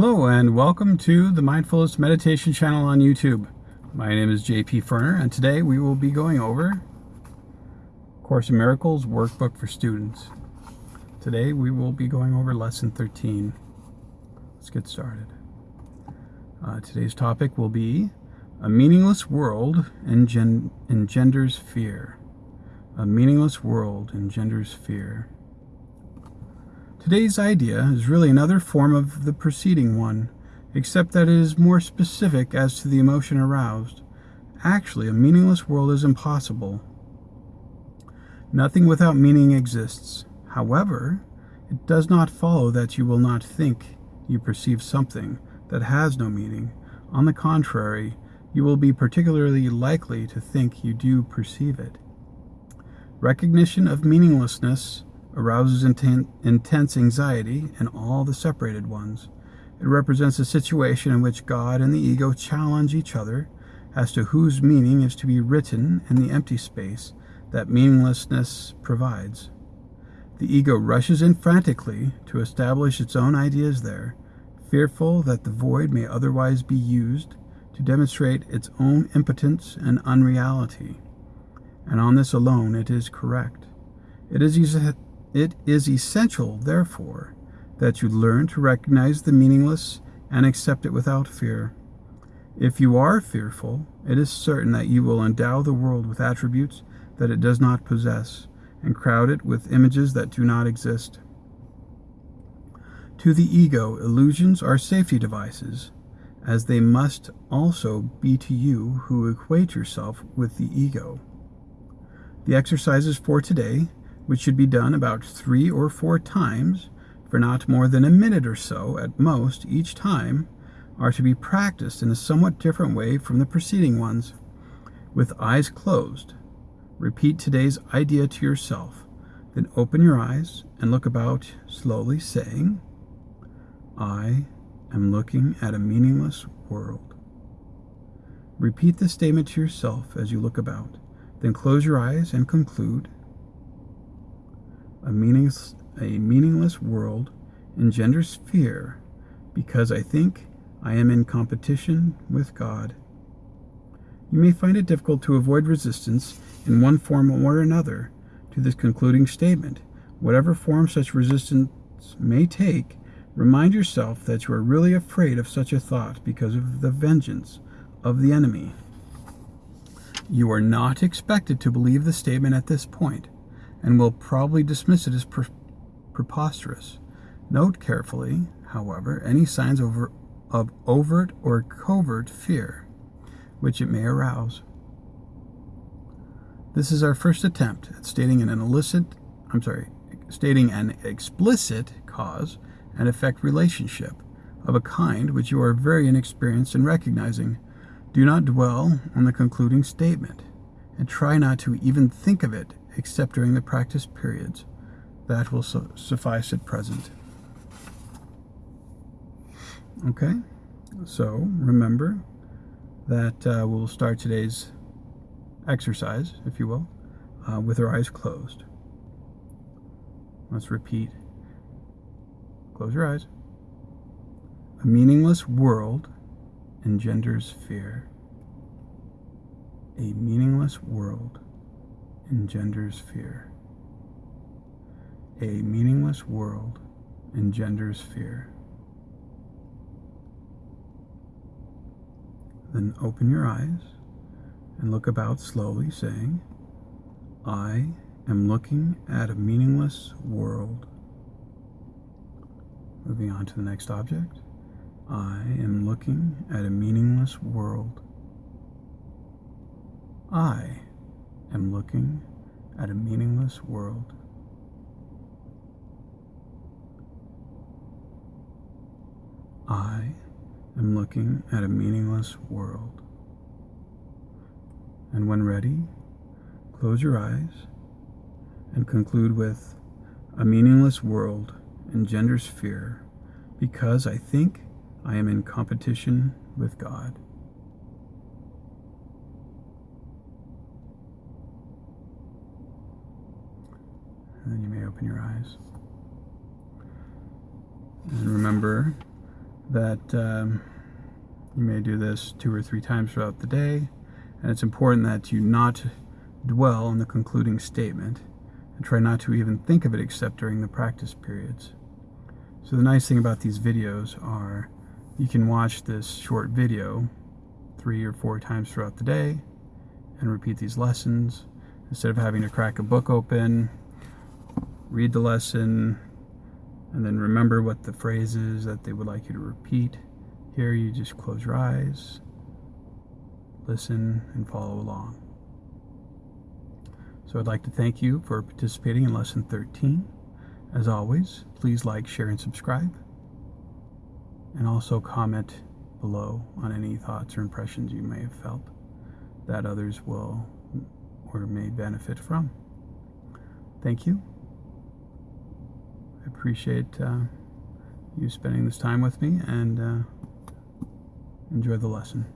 Hello and welcome to the Mindfulness Meditation channel on YouTube. My name is JP Ferner and today we will be going over Course in Miracles workbook for students. Today we will be going over lesson 13. Let's get started. Uh, today's topic will be a meaningless world engen engenders fear. A meaningless world engenders fear. Today's idea is really another form of the preceding one, except that it is more specific as to the emotion aroused. Actually, a meaningless world is impossible. Nothing without meaning exists. However, it does not follow that you will not think you perceive something that has no meaning. On the contrary, you will be particularly likely to think you do perceive it. Recognition of meaninglessness arouses intense anxiety in all the separated ones. It represents a situation in which God and the ego challenge each other as to whose meaning is to be written in the empty space that meaninglessness provides. The ego rushes in frantically to establish its own ideas there, fearful that the void may otherwise be used to demonstrate its own impotence and unreality. And on this alone it is correct. It is it is essential, therefore, that you learn to recognize the meaningless and accept it without fear. If you are fearful, it is certain that you will endow the world with attributes that it does not possess, and crowd it with images that do not exist. To the ego, illusions are safety devices, as they must also be to you who equate yourself with the ego. The exercises for today which should be done about three or four times for not more than a minute or so at most each time, are to be practiced in a somewhat different way from the preceding ones. With eyes closed, repeat today's idea to yourself, then open your eyes and look about slowly, saying, I am looking at a meaningless world. Repeat this statement to yourself as you look about, then close your eyes and conclude, a, meaningless, a meaningless world engenders fear because I think I am in competition with God. You may find it difficult to avoid resistance in one form or another to this concluding statement. Whatever form such resistance may take, remind yourself that you are really afraid of such a thought because of the vengeance of the enemy. You are not expected to believe the statement at this point and will probably dismiss it as pre preposterous. Note carefully, however, any signs over, of overt or covert fear which it may arouse. This is our first attempt at stating an illicit, I'm sorry, stating an explicit cause and effect relationship of a kind which you are very inexperienced in recognizing. Do not dwell on the concluding statement, and try not to even think of it except during the practice periods. That will su suffice at present. Okay, so remember that uh, we'll start today's exercise, if you will, uh, with our eyes closed. Let's repeat. Close your eyes. A meaningless world engenders fear. A meaningless world engenders fear. A meaningless world engenders fear. Then open your eyes and look about slowly, saying, I am looking at a meaningless world. Moving on to the next object. I am looking at a meaningless world. I am looking at a meaningless world. I am looking at a meaningless world. And when ready, close your eyes and conclude with a meaningless world engenders fear because I think I am in competition with God. And then you may open your eyes. And remember that um, you may do this two or three times throughout the day, and it's important that you not dwell on the concluding statement and try not to even think of it except during the practice periods. So the nice thing about these videos are you can watch this short video three or four times throughout the day and repeat these lessons instead of having to crack a book open, read the lesson, and then remember what the phrase is that they would like you to repeat. Here you just close your eyes, listen, and follow along. So I'd like to thank you for participating in Lesson 13. As always, please like, share, and subscribe. And also comment below on any thoughts or impressions you may have felt that others will or may benefit from. Thank you. Appreciate uh, you spending this time with me and uh, enjoy the lesson.